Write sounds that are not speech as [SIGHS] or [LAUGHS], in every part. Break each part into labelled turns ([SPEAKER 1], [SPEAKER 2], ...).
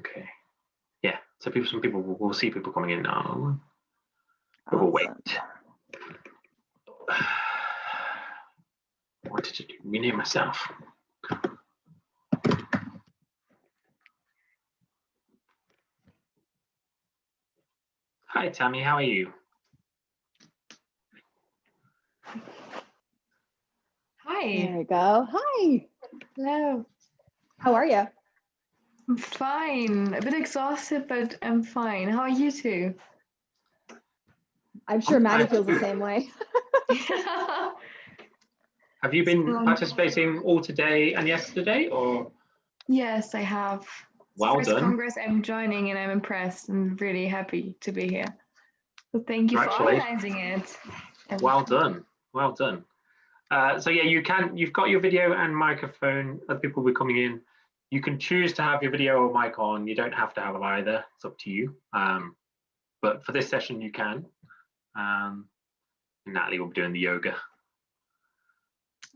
[SPEAKER 1] Okay. Yeah. So people, some people will we'll see people coming in now. But we'll wait. [SIGHS] What did you do? Rename myself. Hi, Tammy. How are you?
[SPEAKER 2] Hi.
[SPEAKER 3] There we go. Hi.
[SPEAKER 2] Hello.
[SPEAKER 3] How are you?
[SPEAKER 2] I'm fine. A bit exhausted, but I'm fine. How are you two?
[SPEAKER 3] I'm sure
[SPEAKER 1] I'm
[SPEAKER 3] Maddie
[SPEAKER 1] fine
[SPEAKER 3] feels the same way. [LAUGHS]
[SPEAKER 1] Have you been
[SPEAKER 2] Um,
[SPEAKER 1] participating all today and yesterday, or
[SPEAKER 2] yes, I have.
[SPEAKER 1] Well
[SPEAKER 2] first
[SPEAKER 1] done.
[SPEAKER 2] Congress I'm joining, and I'm impressed and really happy to be here. So thank you for
[SPEAKER 1] Congratulations.
[SPEAKER 2] organizing it. and-
[SPEAKER 1] well done, well done. Uh, so yeah, you can. You've got your video and microphone. Other people will be coming in. You can choose to have your video or mic on. You don't have to have them either. It's up to you. Um, but for this session, you can. Um, and Natalie will be doing the yoga.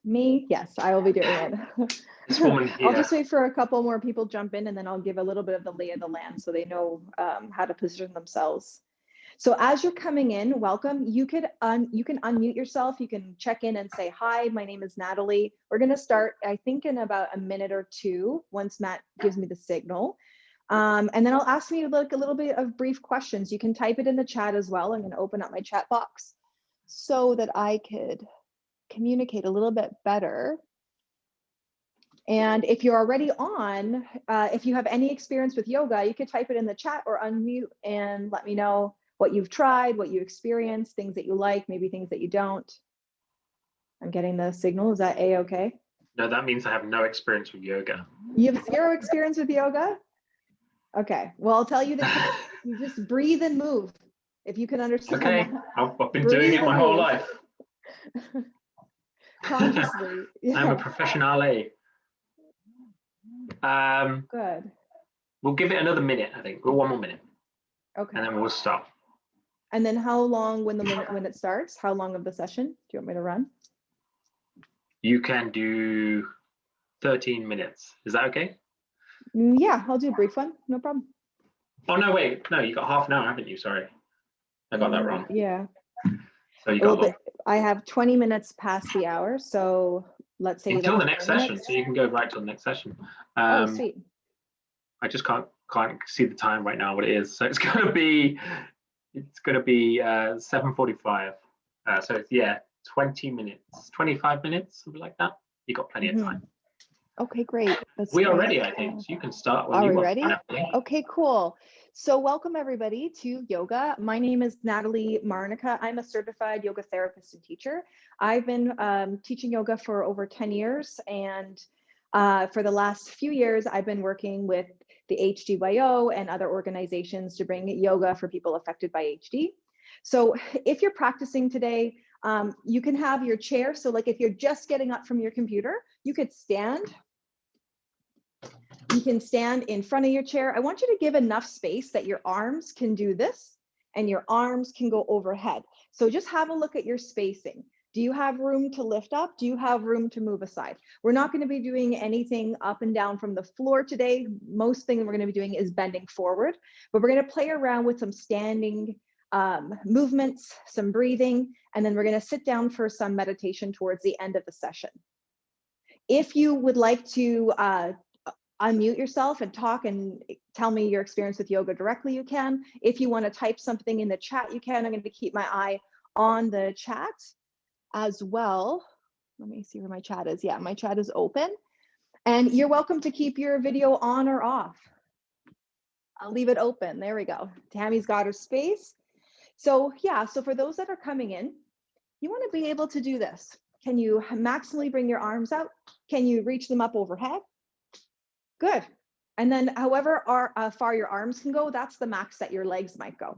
[SPEAKER 3] Me, yes, I will be doing it. [LAUGHS]
[SPEAKER 1] This woman
[SPEAKER 3] I'll just wait for a couple more people jump in and then I'll give a little bit of the lay of the land so they know um, how to position themselves. So as you're coming in, welcome. You could un you can unmute yourself. You can check in and say, hi, my name is Natalie. We're gonna start, I think in about a minute or two, once Matt gives me the signal. Um, and then I'll ask you like a little bit of brief questions. You can type it in the chat as well. I'm gonna open up my chat box so that I could communicate a little bit better. And if you're already on, uh, if you have any experience with yoga, you could type it in the chat or unmute and let me know what you've tried, what you experienced, things that you like, maybe things that you don't. I'm getting the signal. Is that a-okay?
[SPEAKER 1] No, that means I have no experience with yoga.
[SPEAKER 3] You have zero experience with yoga? Okay, well, I'll tell you that [LAUGHS] you just breathe and move. If you can understand
[SPEAKER 1] Okay, I've, I've been doing it my whole life. [LAUGHS] [LAUGHS]
[SPEAKER 3] consciously.
[SPEAKER 1] I'm a
[SPEAKER 3] Yeah,
[SPEAKER 1] professionale. Um,
[SPEAKER 3] good.
[SPEAKER 1] we'll give it another minute, I think. Well, one more minute,
[SPEAKER 3] Okay.
[SPEAKER 1] and then we'll stop.
[SPEAKER 3] And then how long when the minute when it starts? How long of the session do you want me to run?
[SPEAKER 1] You can do 13 minutes. Is that okay?
[SPEAKER 3] Mm, Yeah, I'll do a brief one. No problem.
[SPEAKER 1] Oh, no, wait. No, you got half an hour, haven't you? Sorry. I got that wrong.
[SPEAKER 3] Yeah.
[SPEAKER 1] So you got
[SPEAKER 3] the- I have 20 minutes past the hour, so let's say
[SPEAKER 1] until the next session.
[SPEAKER 3] minutes.
[SPEAKER 1] So you can go right to the next session.
[SPEAKER 3] Oh,
[SPEAKER 1] Um,
[SPEAKER 3] sweet.
[SPEAKER 1] I just can't can't see the time right now what it is. So it's [LAUGHS] gonna be it's gonna be uh 7:45. Uh, so it's yeah, 20 minutes, 25 minutes, something like that. You got plenty
[SPEAKER 3] Mhm.
[SPEAKER 1] of time.
[SPEAKER 3] Okay, great. That's
[SPEAKER 1] We are ready, I think. So you can start when
[SPEAKER 3] Are
[SPEAKER 1] you
[SPEAKER 3] we
[SPEAKER 1] want.
[SPEAKER 3] ready? Okay, cool. So welcome everybody to yoga. My name is Natalie Marnica. I'm a certified yoga therapist and teacher. I've been um, teaching yoga for over 10 years and uh, for the last few years, I've been working with the HDYO and other organizations to bring yoga for people affected by HD. So if you're practicing today, um, you can have your chair. So like if you're just getting up from your computer, you could stand you can stand in front of your chair. I want you to give enough space that your arms can do this and your arms can go overhead. So just have a look at your spacing. Do you have room to lift up? Do you have room to move aside? We're not going to be doing anything up and down from the floor today. Most thing we're going to be doing is bending forward, but we're going to play around with some standing um, movements, some breathing, and then we're going to sit down for some meditation towards the end of the session. If you would like to uh, unmute yourself and talk and tell me your experience with yoga directly, you can. If you want to type something in the chat, you can. I'm going to keep my eye on the chat as well. Let me see where my chat is. Yeah, my chat is open. And you're welcome to keep your video on or off. I'll leave it open. There we go. Tammy's got her space. So yeah, so for those that are coming in, you want to be able to do this. Can you maximally bring your arms out? Can you reach them up overhead? Good. And then however uh, far your arms can go, that's the max that your legs might go.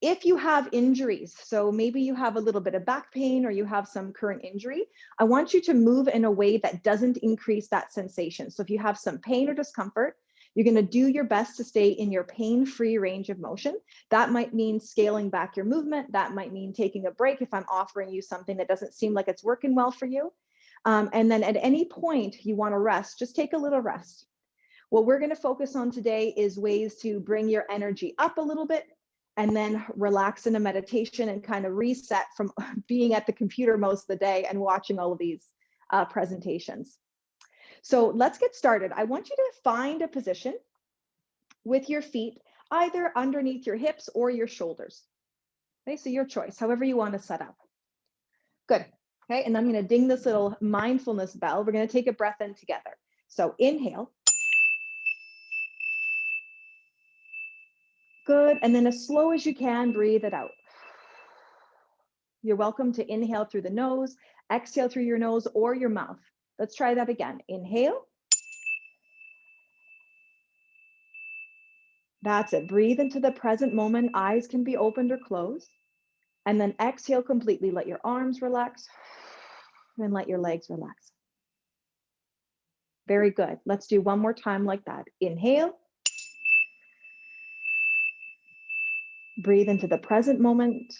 [SPEAKER 3] If you have injuries, so maybe you have a little bit of back pain or you have some current injury, I want you to move in a way that doesn't increase that sensation. So if you have some pain or discomfort, you're going to do your best to stay in your pain-free range of motion. That might mean scaling back your movement. That might mean taking a break if I'm offering you something that doesn't seem like it's working well for you. Um, and then at any point you want to rest, just take a little rest. What we're going to focus on today is ways to bring your energy up a little bit and then relax into meditation and kind of reset from [LAUGHS] being at the computer most of the day and watching all of these uh, presentations. So let's get started. I want you to find a position with your feet either underneath your hips or your shoulders. Okay, so your choice, however you want to set up. Good. Okay, and I'm going to ding this little mindfulness bell. We're going to take a breath in together. So inhale. Good. And then as slow as you can, breathe it out. You're welcome to inhale through the nose, exhale through your nose or your mouth. Let's try that again. Inhale. That's it. Breathe into the present moment. Eyes can be opened or closed. And then exhale completely. Let your arms relax and let your legs relax. Very good. Let's do one more time like that. Inhale. Breathe into the present moment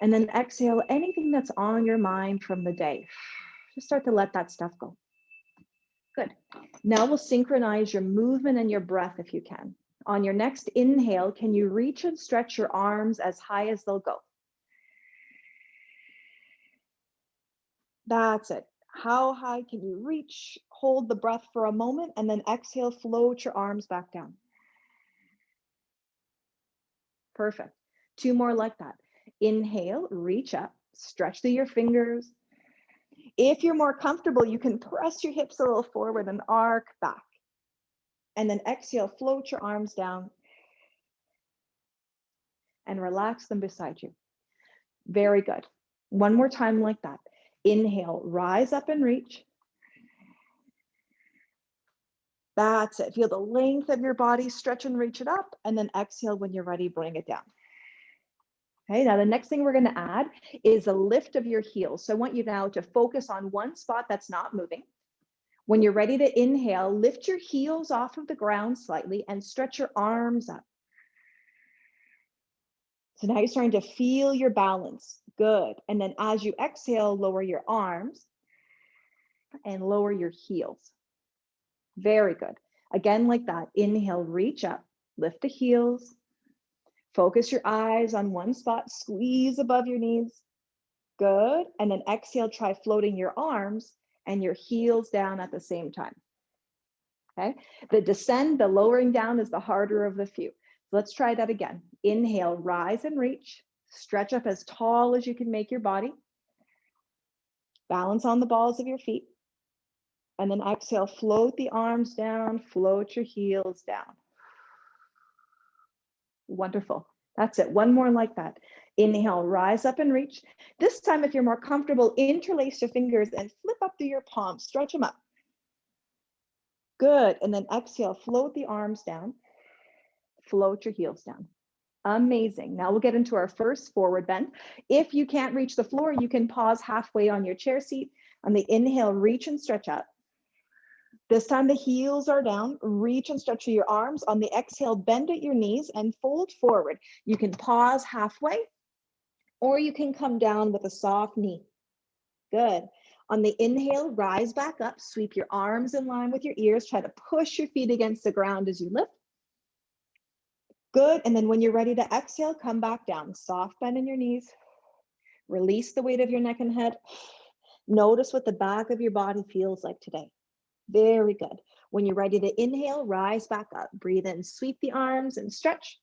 [SPEAKER 3] and then exhale anything that's on your mind from the day. Just start to let that stuff go. Good. Now we'll synchronize your movement and your breath if you can. On your next inhale, can you reach and stretch your arms as high as they'll go? That's it. How high can you reach? Hold the breath for a moment and then exhale, float your arms back down. Perfect. Two more like that. Inhale, reach up, stretch through your fingers. If you're more comfortable, you can press your hips a little forward and arc back. And then exhale, float your arms down and relax them beside you. Very good. One more time like that. Inhale, rise up and reach. That's it. Feel the length of your body, stretch and reach it up. And then exhale when you're ready, bring it down. Okay, now the next thing we're going to add is a lift of your heels. So I want you now to focus on one spot that's not moving. When you're ready to inhale, lift your heels off of the ground slightly and stretch your arms up. So now you're starting to feel your balance. Good. And then as you exhale, lower your arms and lower your heels. Very good. Again, like that. Inhale, reach up, lift the heels. Focus your eyes on one spot, squeeze above your knees. Good. And then exhale, try floating your arms and your heels down at the same time. Okay. The descend, the lowering down is the harder of the few. Let's try that again. Inhale, rise and reach. Stretch up as tall as you can make your body. Balance on the balls of your feet. And then exhale, float the arms down, float your heels down. Wonderful. That's it. One more like that. Inhale, rise up and reach. This time, if you're more comfortable, interlace your fingers and flip up through your palms, stretch them up. Good. And then exhale, float the arms down, float your heels down. Amazing. Now we'll get into our first forward bend. If you can't reach the floor, you can pause halfway on your chair seat. On the inhale, reach and stretch up. This time the heels are down, reach and stretch your arms. On the exhale, bend at your knees and fold forward. You can pause halfway or you can come down with a soft knee. Good. On the inhale, rise back up, sweep your arms in line with your ears. Try to push your feet against the ground as you lift. Good. And then when you're ready to exhale, come back down. Soft bend in your knees. Release the weight of your neck and head. Notice what the back of your body feels like today. Very good. When you're ready to inhale, rise back up. Breathe in, sweep the arms and stretch.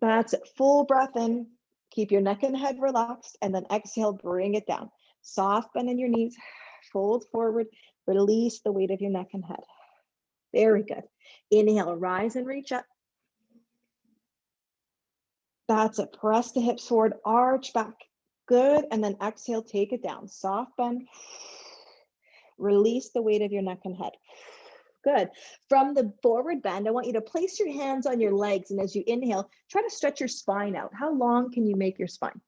[SPEAKER 3] That's it. Full breath in. Keep your neck and head relaxed. And then exhale, bring it down. Soft bend in your knees. [SIGHS] Fold forward. Release the weight of your neck and head. Very good. Inhale, rise and reach up. That's it. Press the hips forward, arch back. Good. And then exhale, take it down. Soft bend. Release the weight of your neck and head. Good. From the forward bend, I want you to place your hands on your legs. And as you inhale, try to stretch your spine out. How long can you make your spine?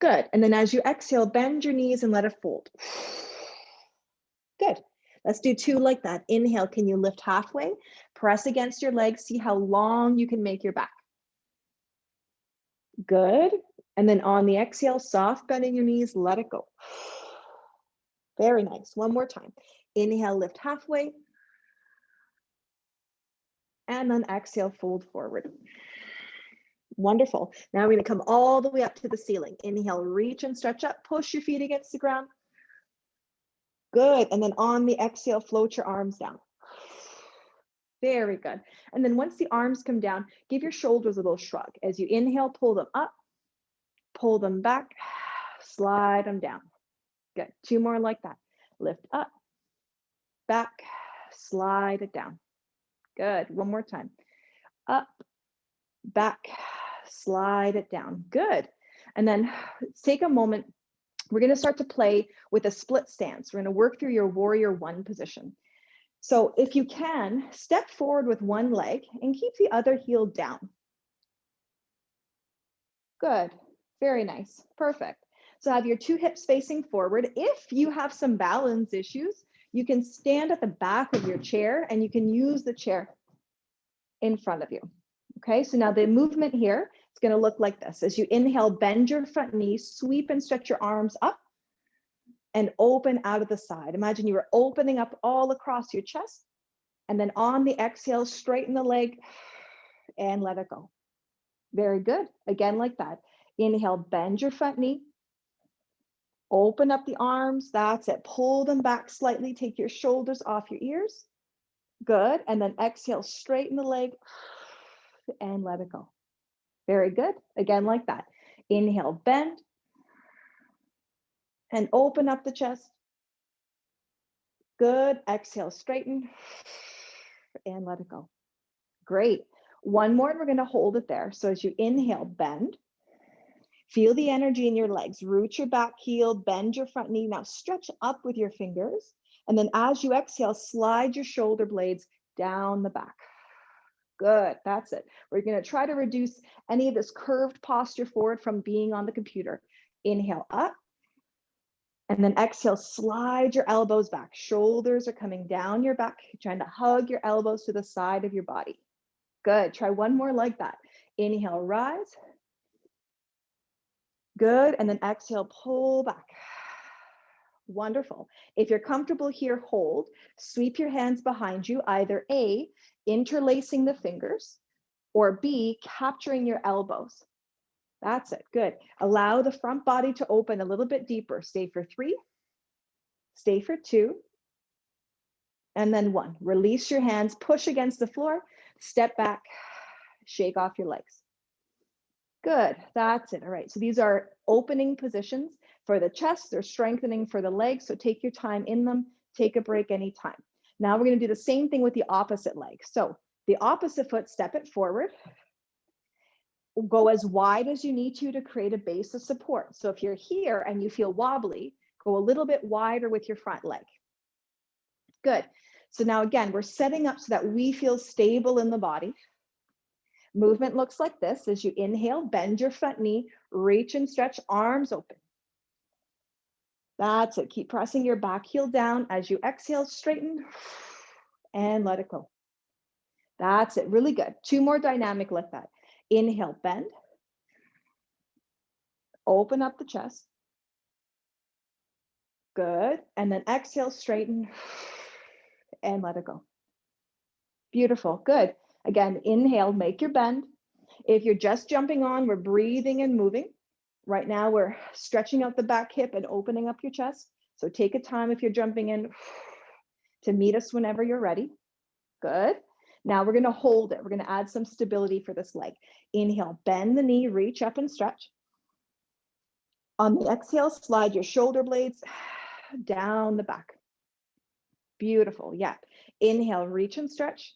[SPEAKER 3] Good. And then as you exhale, bend your knees and let it fold. [SIGHS] Good. Let's do two like that. Inhale, can you lift halfway? Press against your legs, see how long you can make your back. Good. And then on the exhale, soft bending your knees, let it go. [SIGHS] Very nice. One more time. Inhale, lift halfway. And then exhale, fold forward. Wonderful. Now we're going to come all the way up to the ceiling. Inhale, reach and stretch up, push your feet against the ground. Good. And then on the exhale, float your arms down. Very good. And then once the arms come down, give your shoulders a little shrug. As you inhale, pull them up, pull them back, [SIGHS] slide them down. Good. Two more like that. Lift up, back, slide it down. Good. One more time. Up, back, slide it down. Good. And then take a moment. We're going to start to play with a split stance. We're going to work through your warrior one position. So if you can, step forward with one leg and keep the other heel down. Good. Very nice. Perfect. So have your two hips facing forward. If you have some balance issues, you can stand at the back of your chair and you can use the chair in front of you. Okay, so now the movement here is going to look like this. As you inhale, bend your front knee, sweep and stretch your arms up and open out of the side. Imagine you are opening up all across your chest. And then on the exhale, straighten the leg and let it go. Very good. Again, like that. Inhale, bend your front knee. Open up the arms. That's it. Pull them back slightly. Take your shoulders off your ears. Good. And then exhale, straighten the leg and let it go. Very good. Again, like that. Inhale, bend and open up the chest. Good. Exhale, straighten and let it go. Great. One more, and we're going to hold it there. So as you inhale, bend. Feel the energy in your legs. Root your back heel, bend your front knee. Now stretch up with your fingers. And then as you exhale, slide your shoulder blades down the back. Good, that's it. We're gonna try to reduce any of this curved posture forward from being on the computer. Inhale up, and then exhale, slide your elbows back. Shoulders are coming down your back, trying to hug your elbows to the side of your body. Good, try one more like that. Inhale, rise. Good, and then exhale, pull back. [SIGHS] Wonderful. If you're comfortable here, hold. Sweep your hands behind you, either A, interlacing the fingers, or B, capturing your elbows. That's it. Good. Allow the front body to open a little bit deeper. Stay for three, stay for two, and then one. Release your hands, push against the floor, step back, [SIGHS] shake off your legs. Good. That's it. All right. So these are opening positions for the chest. They're strengthening for the legs. So take your time in them. Take a break anytime. Now we're going to do the same thing with the opposite leg. So the opposite foot, step it forward. Go as wide as you need to to create a base of support. So if you're here and you feel wobbly, go a little bit wider with your front leg. Good. So now again, we're setting up so that we feel stable in the body. Movement looks like this. As you inhale, bend your front knee, reach and stretch, arms open. That's it. Keep pressing your back heel down as you exhale, straighten and let it go. That's it. Really good. Two more dynamic like that. Inhale, bend. Open up the chest. Good. And then exhale, straighten and let it go. Beautiful. Good. Again, inhale, make your bend. If you're just jumping on, we're breathing and moving. Right now, we're stretching out the back hip and opening up your chest. So take a time if you're jumping in to meet us whenever you're ready. Good. Now we're going to hold it. We're going to add some stability for this leg. Inhale, bend the knee, reach up and stretch. On the exhale, slide your shoulder blades down the back. Beautiful. Yeah. Inhale, reach and stretch.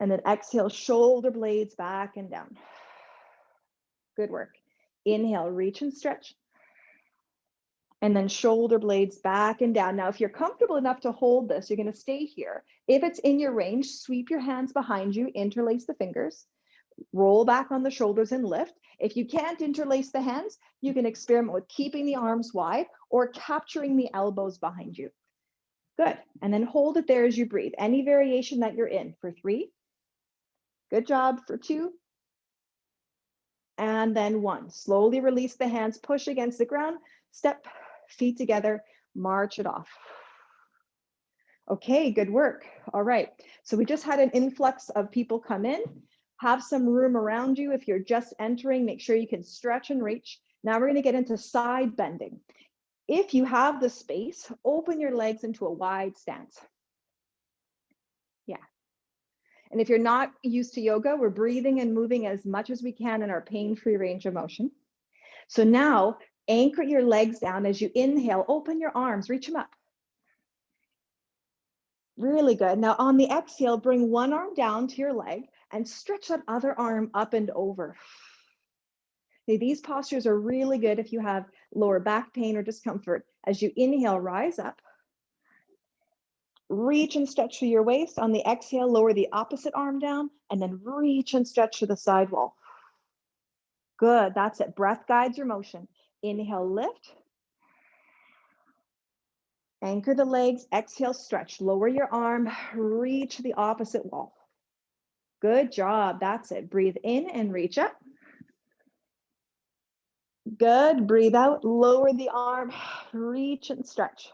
[SPEAKER 3] And then exhale, shoulder blades back and down. Good work. Inhale, reach and stretch. And then shoulder blades back and down. Now, if you're comfortable enough to hold this, you're going to stay here. If it's in your range, sweep your hands behind you, interlace the fingers, roll back on the shoulders and lift. If you can't interlace the hands, you can experiment with keeping the arms wide or capturing the elbows behind you. Good. And then hold it there as you breathe. Any variation that you're in for three. Good job for two and then one. Slowly release the hands, push against the ground, step, feet together, march it off. Okay, good work. All right. So we just had an influx of people come in. Have some room around you. If you're just entering, make sure you can stretch and reach. Now we're going to get into side bending. If you have the space, open your legs into a wide stance. Yeah. And if you're not used to yoga, we're breathing and moving as much as we can in our pain-free range of motion. So now anchor your legs down as you inhale, open your arms, reach them up. Really good. Now on the exhale, bring one arm down to your leg and stretch that other arm up and over. Okay, these postures are really good if you have lower back pain or discomfort. As you inhale, rise up. Reach and stretch through your waist. On the exhale, lower the opposite arm down and then reach and stretch to the side wall. Good, that's it. Breath guides your motion. Inhale, lift. Anchor the legs, exhale, stretch, lower your arm, reach the opposite wall. Good job, that's it. Breathe in and reach up. Good, breathe out, lower the arm, [SIGHS] reach and stretch.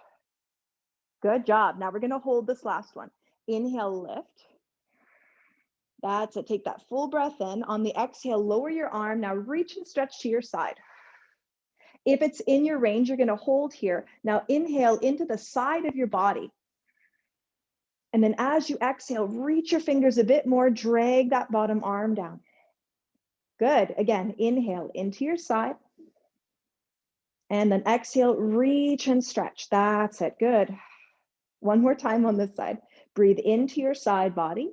[SPEAKER 3] Good job. Now we're gonna hold this last one. Inhale, lift. That's it, take that full breath in. On the exhale, lower your arm. Now reach and stretch to your side. If it's in your range, you're going to hold here. Now inhale into the side of your body. And then as you exhale, reach your fingers a bit more, drag that bottom arm down. Good. Again, inhale into your side. And then exhale, reach and stretch. That's it. Good. One more time on this side. Breathe into your side body.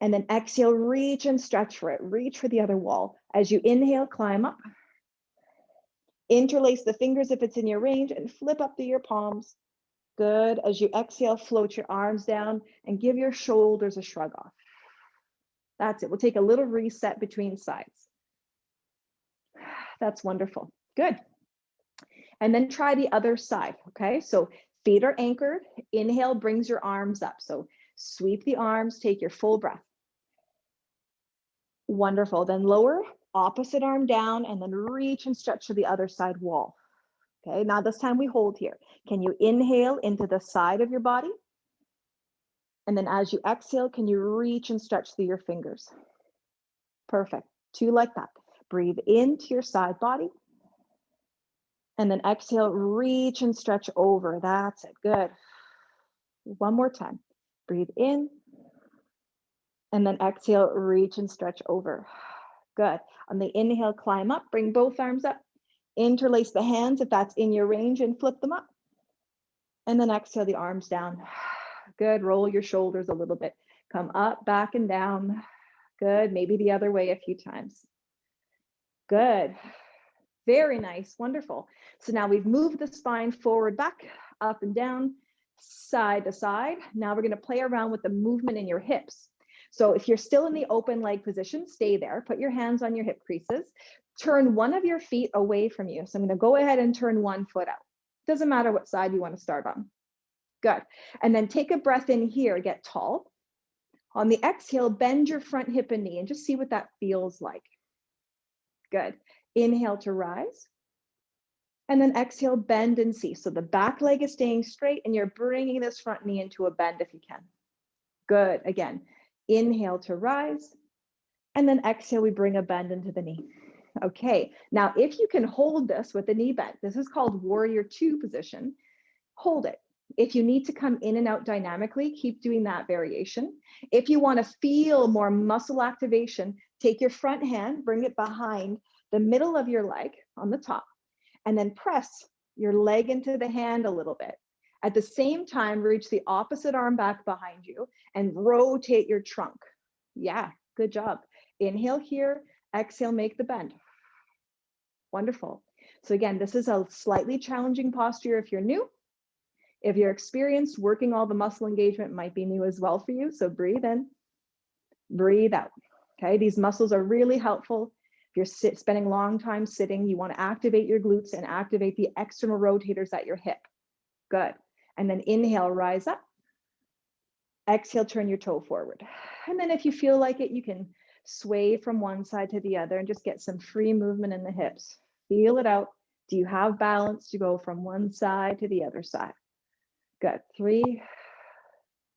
[SPEAKER 3] And then exhale, reach and stretch for it. Reach for the other wall. As you inhale, climb up. Interlace the fingers if it's in your range and flip up through your palms. Good. As you exhale, float your arms down and give your shoulders a shrug off. That's it. We'll take a little reset between sides. [SIGHS] That's wonderful. Good. And then try the other side. Okay. So feet are anchored. Inhale brings your arms up. So sweep the arms, take your full breath. Wonderful. Then lower, opposite arm down and then reach and stretch to the other side wall. Okay, now this time we hold here. Can you inhale into the side of your body? And then as you exhale, can you reach and stretch through your fingers? Perfect, two like that. Breathe into your side body. And then exhale, reach and stretch over. That's it, good. One more time. Breathe in. And then exhale, reach and stretch over. Good. On the inhale, climb up, bring both arms up, interlace the hands if that's in your range and flip them up. And then exhale the arms down. Good, roll your shoulders a little bit. Come up, back and down. Good, maybe the other way a few times. Good, very nice, wonderful. So now we've moved the spine forward, back, up and down, side to side. Now we're gonna play around with the movement in your hips. So if you're still in the open leg position, stay there. Put your hands on your hip creases. Turn one of your feet away from you. So I'm to go ahead and turn one foot out. Doesn't matter what side you want to start on. Good. And then take a breath in here, get tall. On the exhale, bend your front hip and knee and just see what that feels like. Good. Inhale to rise. And then exhale, bend and see. So the back leg is staying straight and you're bringing this front knee into a bend if you can. Good. Again, Inhale to rise. And then exhale, we bring a bend into the knee. Okay, now if you can hold this with the knee bent, this is called warrior two position, hold it. If you need to come in and out dynamically, keep doing that variation. If you wanna feel more muscle activation, take your front hand, bring it behind the middle of your leg on the top, and then press your leg into the hand a little bit. At the same time, reach the opposite arm back behind you and rotate your trunk. Yeah, good job. Inhale here, exhale, make the bend. Wonderful. So again, this is a slightly challenging posture if you're new. If you're experienced, working all the muscle engagement might be new as well for you. So breathe in, breathe out. Okay, these muscles are really helpful. You're sit, spending long time sitting, you want to activate your glutes and activate the external rotators at your hip. Good. And then inhale, rise up. Exhale, turn your toe forward. And then if you feel like it, you can sway from one side to the other and just get some free movement in the hips. Feel it out. Do you have balance to go from one side to the other side? Good. Three,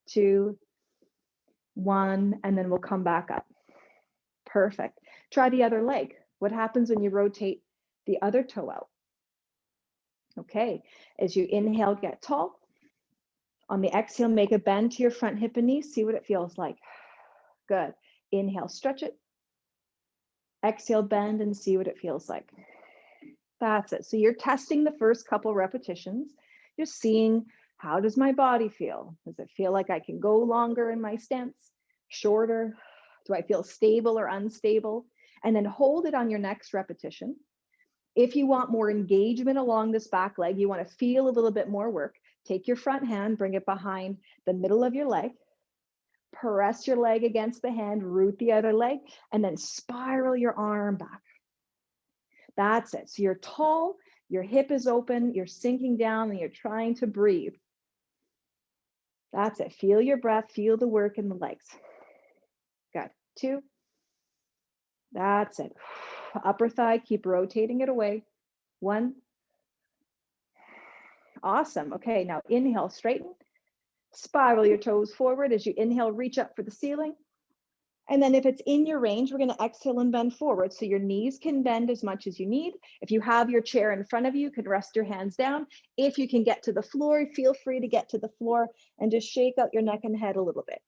[SPEAKER 3] two, one, and then we'll come back up. Perfect. Try the other leg. What happens when you rotate the other toe out? Okay, as you inhale, get tall. On the exhale, make a bend to your front hip and knee. See what it feels like. Good. Inhale, stretch it. Exhale, bend and see what it feels like. That's it. So you're testing the first couple repetitions. You're seeing how does my body feel? Does it feel like I can go longer in my stance, shorter? Do I feel stable or unstable? And then hold it on your next repetition. If you want more engagement along this back leg, you want to feel a little bit more work, take your front hand, bring it behind the middle of your leg, press your leg against the hand, root the other leg, and then spiral your arm back. That's it. So you're tall, your hip is open, you're sinking down, and you're trying to breathe. That's it. Feel your breath, feel the work in the legs. Good. Two. That's it. Upper thigh, keep rotating it away. One. Awesome. Okay, now inhale, straighten. Spiral your toes forward as you inhale, reach up for the ceiling. And then if it's in your range, we're going to exhale and bend forward. So your knees can bend as much as you need. If you have your chair in front of you, you can rest your hands down. If you can get to the floor, feel free to get to the floor and just shake out your neck and head a little bit.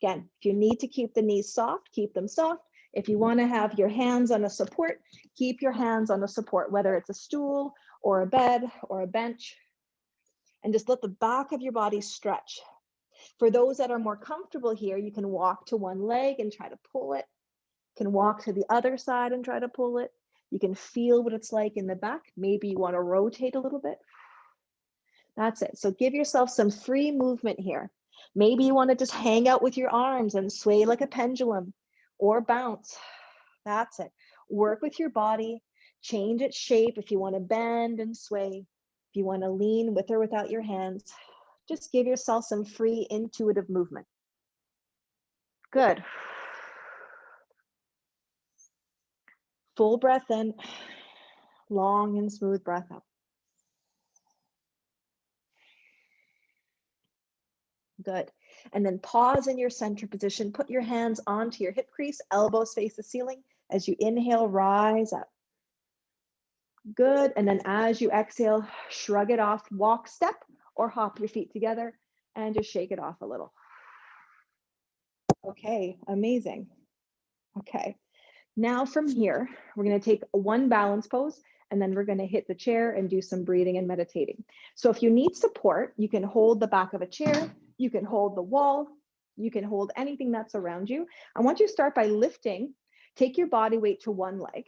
[SPEAKER 3] Again, if you need to keep the knees soft, keep them soft. If you want to have your hands on a support, keep your hands on a support, whether it's a stool or a bed or a bench. And just let the back of your body stretch. For those that are more comfortable here, you can walk to one leg and try to pull it. You can walk to the other side and try to pull it. You can feel what it's like in the back. Maybe you want to rotate a little bit. That's it. So give yourself some free movement here. Maybe you want to just hang out with your arms and sway like a pendulum or bounce. That's it. Work with your body, change its shape if you want to bend and sway. If you want to lean with or without your hands, just give yourself some free intuitive movement. Good. Full breath in, long and smooth breath out. Good. And then pause in your center position. Put your hands onto your hip crease, elbows face the ceiling. As you inhale, rise up. Good. And then as you exhale, shrug it off, walk, step, or hop your feet together and just shake it off a little. Okay, amazing. Okay, now from here, we're gonna take one balance pose and then we're gonna hit the chair and do some breathing and meditating. So if you need support, you can hold the back of a chair, you can hold the wall, you can hold anything that's around you. I want you to start by lifting, take your body weight to one leg,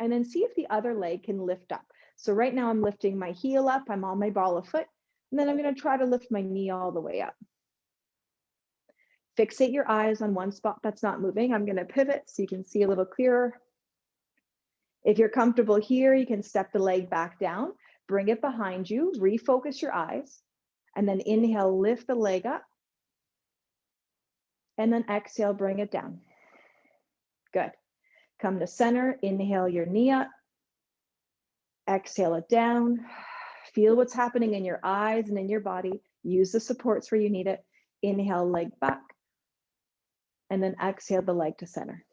[SPEAKER 3] and then see if the other leg can lift up. So right now I'm lifting my heel up, I'm on my ball of foot, and then I'm going to try to lift my knee all the way up. Fixate your eyes on one spot that's not moving. I'm going to pivot so you can see a little clearer. If you're comfortable here, you can step the leg back down, bring it behind you, refocus your eyes, and then inhale, lift the leg up. And then exhale, bring it down. Good. Come to center, inhale your knee up. Exhale it down. Feel what's happening in your eyes and in your body. Use the supports where you need it. Inhale, leg back. And then exhale the leg to center.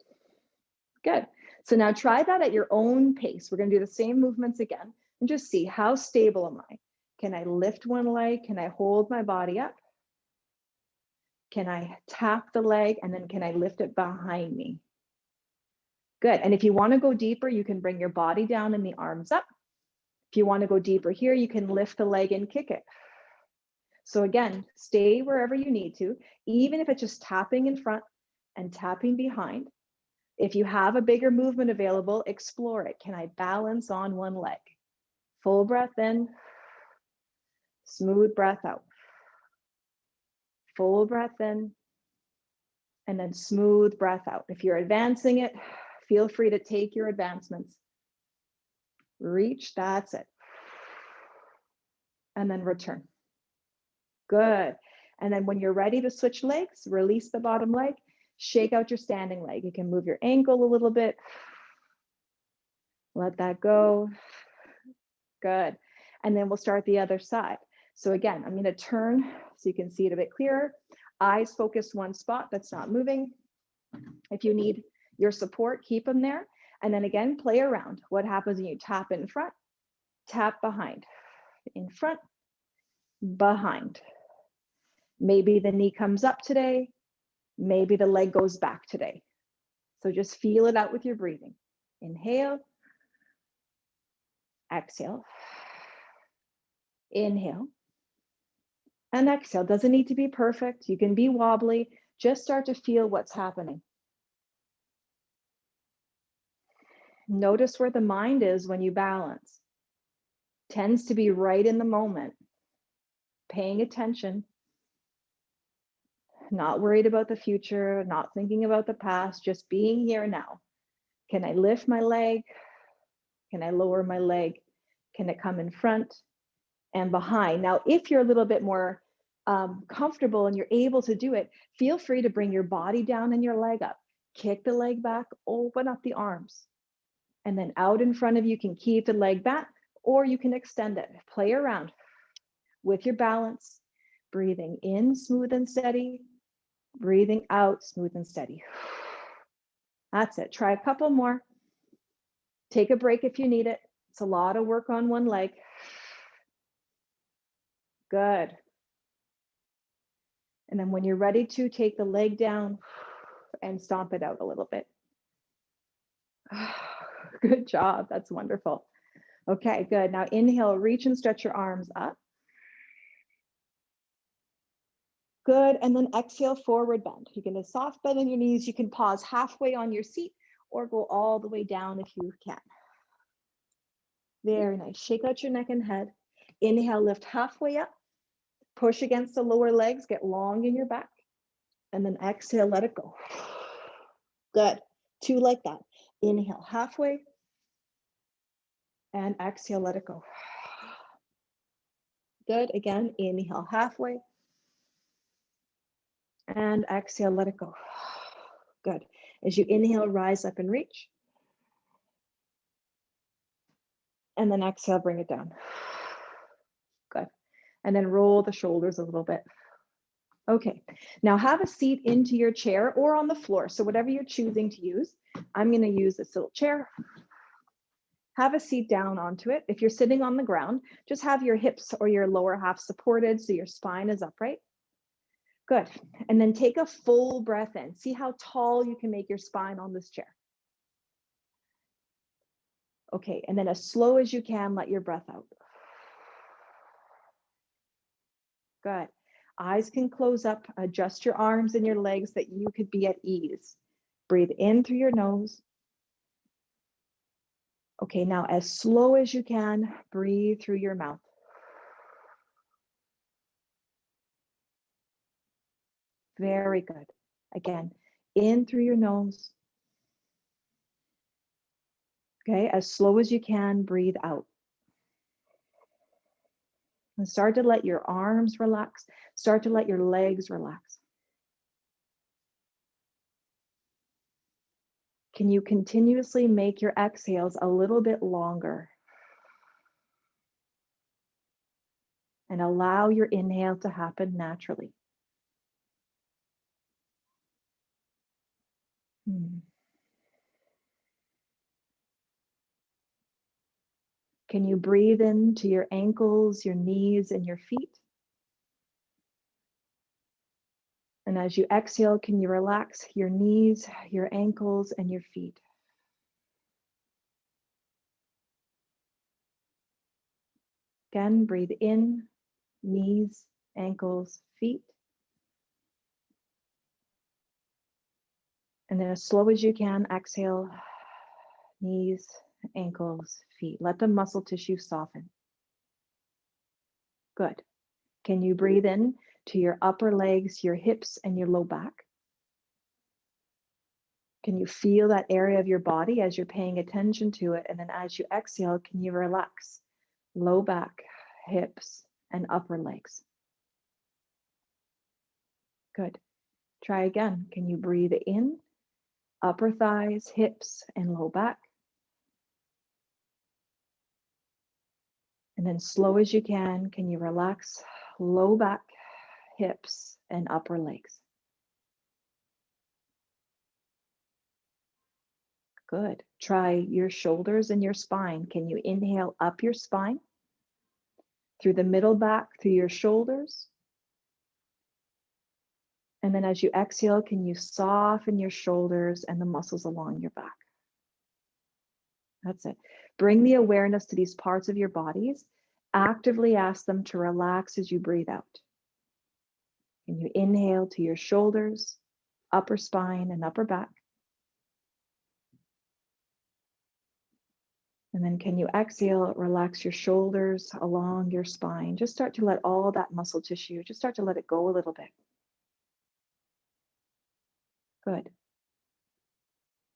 [SPEAKER 3] Good. So now try that at your own pace. We're going to do the same movements again and just see how stable am I? Can I lift one leg? Can I hold my body up? Can I tap the leg and then can I lift it behind me? Good. And if you want to go deeper, you can bring your body down and the arms up. If you want to go deeper here, you can lift the leg and kick it. So again, stay wherever you need to, even if it's just tapping in front and tapping behind. If you have a bigger movement available, explore it. Can I balance on one leg? Full breath in, smooth breath out. Full breath in, and then smooth breath out. If you're advancing it, feel free to take your advancements reach, that's it. And then return. Good. And then when you're ready to switch legs, release the bottom leg, shake out your standing leg. You can move your ankle a little bit. Let that go. Good. And then we'll start the other side. So again, I'm going to turn so you can see it a bit clearer. Eyes focus one spot that's not moving. If you need your support, keep them there. And then again, play around. What happens when you tap in front, tap behind, in front, behind. Maybe the knee comes up today. Maybe the leg goes back today. So just feel it out with your breathing. Inhale, exhale, inhale, and exhale. Doesn't need to be perfect. You can be wobbly. Just start to feel what's happening. Notice where the mind is when you balance. Tends to be right in the moment, paying attention, not worried about the future, not thinking about the past, just being here now. Can I lift my leg? Can I lower my leg? Can it come in front and behind? Now, if you're a little bit more um, comfortable and you're able to do it, feel free to bring your body down and your leg up. Kick the leg back, open up the arms. And then out in front of you can keep the leg back or you can extend it. Play around with your balance, breathing in smooth and steady, breathing out smooth and steady. [SIGHS] That's it. Try a couple more. Take a break if you need it. It's a lot of work on one leg. Good. And then when you're ready to, take the leg down [SIGHS] and stomp it out a little bit. [SIGHS] Good job. That's wonderful. Okay, good. Now inhale, reach and stretch your arms up. Good. And then exhale, forward bend. You can do soft bend in your knees. You can pause halfway on your seat or go all the way down if you can. Very nice. Shake out your neck and head. Inhale, lift halfway up. Push against the lower legs, get long in your back. And then exhale, let it go. Good. Two like that. Inhale halfway. And exhale, let it go. Good. Again, inhale halfway. And exhale, let it go. Good. As you inhale, rise up and reach. And then exhale, bring it down. And then roll the shoulders a little bit. Okay, now have a seat into your chair or on the floor. So whatever you're choosing to use, I'm gonna use this little chair. Have a seat down onto it. If you're sitting on the ground, just have your hips or your lower half supported so your spine is upright. Good. And then take a full breath in. See how tall you can make your spine on this chair. Okay, and then as slow as you can, let your breath out. Good. Eyes can close up, adjust your arms and your legs that you could be at ease. Breathe in through your nose. Okay, now as slow as you can, breathe through your mouth. Very good. Again, in through your nose. Okay, as slow as you can, breathe out. And start to let your arms relax. Start to let your legs relax. Can you continuously make your exhales a little bit longer? And allow your inhale to happen naturally. Hmm. Can you breathe into your ankles, your knees, and your feet? And as you exhale, can you relax your knees, your ankles, and your feet? Again, breathe in, knees, ankles, feet. And then as slow as you can, exhale, knees, ankles, feet. Let the muscle tissue soften. Good. Can you breathe in to your upper legs, your hips, and your low back? Can you feel that area of your body as you're paying attention to it? And then as you exhale, can you relax low back, hips, and upper legs? Good. Try again. Can you breathe in, upper thighs, hips, and low back? And then slow as you can, can you relax low back, hips, and upper legs. Good. Try your shoulders and your spine. Can you inhale up your spine? Through the middle back, through your shoulders. And then as you exhale, can you soften your shoulders and the muscles along your back? That's it. Bring the awareness to these parts of your bodies. Actively ask them to relax as you breathe out. Can you inhale to your shoulders, upper spine, and upper back? And then can you exhale, relax your shoulders along your spine. Just start to let all that muscle tissue, just start to let it go a little bit. Good.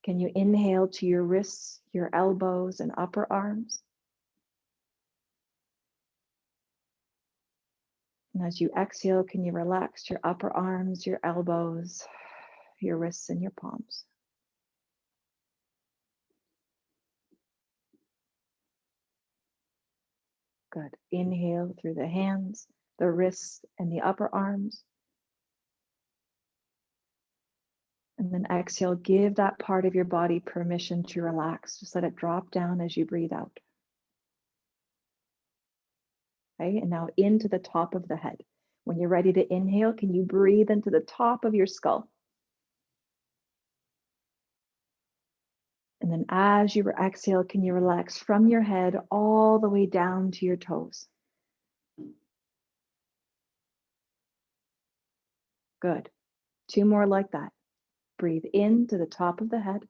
[SPEAKER 3] Can you inhale to your wrists, your elbows, and upper arms? And as you exhale, can you relax your upper arms, your elbows, your wrists, and your palms? Good. Inhale through the hands, the wrists, and the upper arms. And then exhale, give that part of your body permission to relax. Just let it drop down as you breathe out. Okay, and now into the top of the head. When you're ready to inhale, can you breathe into the top of your skull? And then as you exhale, can you relax from your head all the way down to your toes? Good. Two more like that. Breathe in to the top of the head.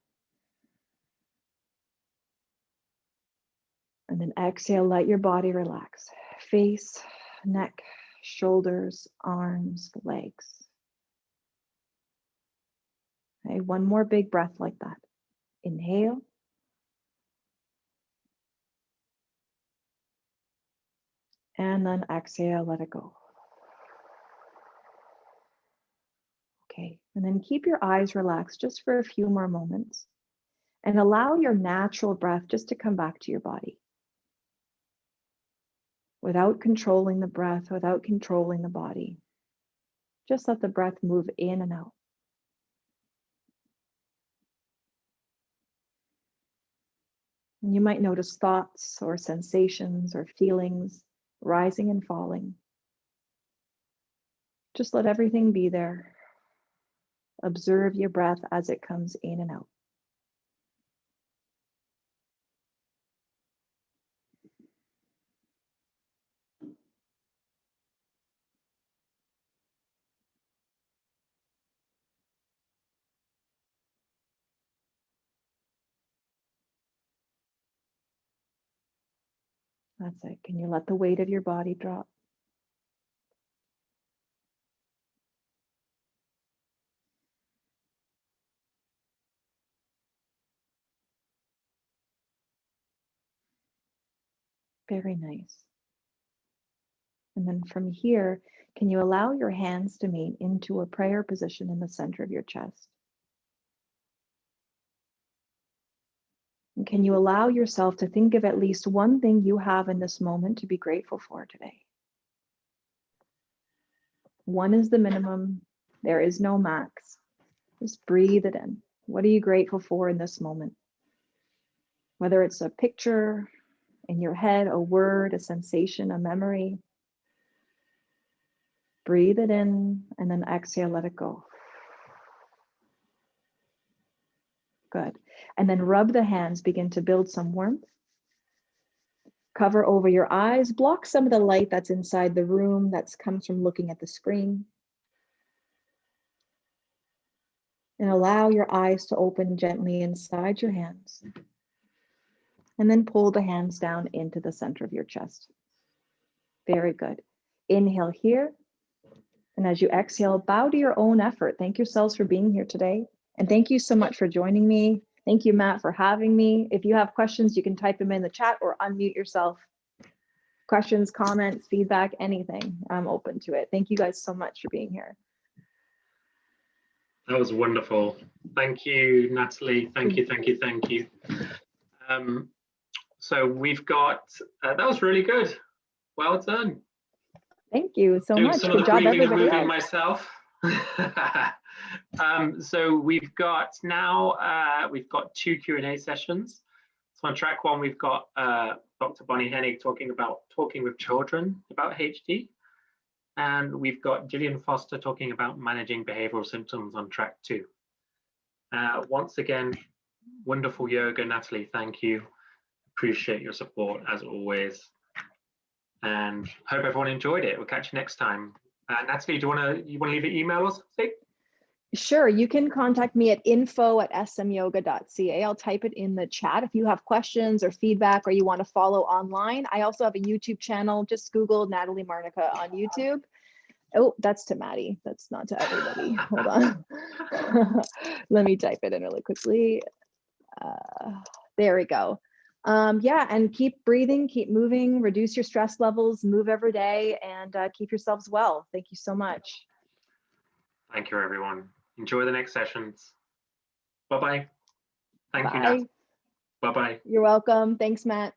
[SPEAKER 3] And then exhale, let your body relax. Face, neck, shoulders, arms, legs. Okay, one more big breath like that. Inhale. And then exhale, let it go. Okay, and then keep your eyes relaxed just for a few more moments and allow your natural breath just to come back to your body without controlling the breath, without controlling the body. Just let the breath move in and out. And you might notice thoughts or sensations or feelings rising and falling. Just let everything be there. Observe your breath as it comes in and out. That's it. Can you let the weight of your body drop? Very nice. And then from here, can you allow your hands to meet into a prayer position in the center of your chest? And can you allow yourself to think of at least one thing you have in this moment to be grateful for today? One is the minimum. There is no max. Just breathe it in. What are you grateful for in this moment? Whether it's a picture in your head, a word, a sensation, a memory. Breathe it in and then exhale, let it go. Good. And then rub the hands, begin to build some warmth. Cover over your eyes, block some of the light that's inside the room that comes from looking at the screen. And allow your eyes to open gently inside your hands. And then pull the hands down into the center of your chest. Very good. Inhale here. And as you exhale, bow to your own effort. Thank yourselves for being here today. And thank you so much for joining me. Thank you, Matt, for having me. If you have questions, you can type them in the chat or unmute yourself. Questions, comments, feedback, anything. I'm open to it. Thank you guys so much for being here.
[SPEAKER 1] That was wonderful. Thank you, Natalie. Thank you, thank you, thank you. Um, so we've got, uh, that was really good. Well done.
[SPEAKER 3] Thank you so
[SPEAKER 1] doing
[SPEAKER 3] much.
[SPEAKER 1] some of
[SPEAKER 3] Good
[SPEAKER 1] the
[SPEAKER 3] job,
[SPEAKER 1] breathing
[SPEAKER 3] everybody.
[SPEAKER 1] moving myself. [LAUGHS] um, so we've got now uh, we've got two Q and A sessions. So on track one, we've got uh, Dr. Bonnie Hennig talking about talking with children about HD, and we've got Gillian Foster talking about managing behavioral symptoms on track two. Uh, once again, wonderful yoga, Natalie. Thank you. Appreciate your support as always and hope everyone enjoyed it. We'll catch you next time. Uh, Natalie, do you want to you want to leave an email or something?
[SPEAKER 3] Sure, you can contact me at info at smyoga.ca. I'll type it in the chat if you have questions or feedback or you want to follow online. I also have a YouTube channel. Just Google Natalie Marnica on YouTube. Oh, that's to Maddie. That's not to everybody. [LAUGHS] Hold on. [LAUGHS] Let me type it in really quickly. Uh, there we go. Um, yeah, and keep breathing, keep moving, reduce your stress levels, move every day, and uh, keep yourselves well. Thank you so much.
[SPEAKER 1] Thank you, everyone. Enjoy the next sessions. Bye bye. Thank you,
[SPEAKER 3] Bye.
[SPEAKER 1] Nat. Bye bye.
[SPEAKER 3] You're welcome. Thanks, Matt.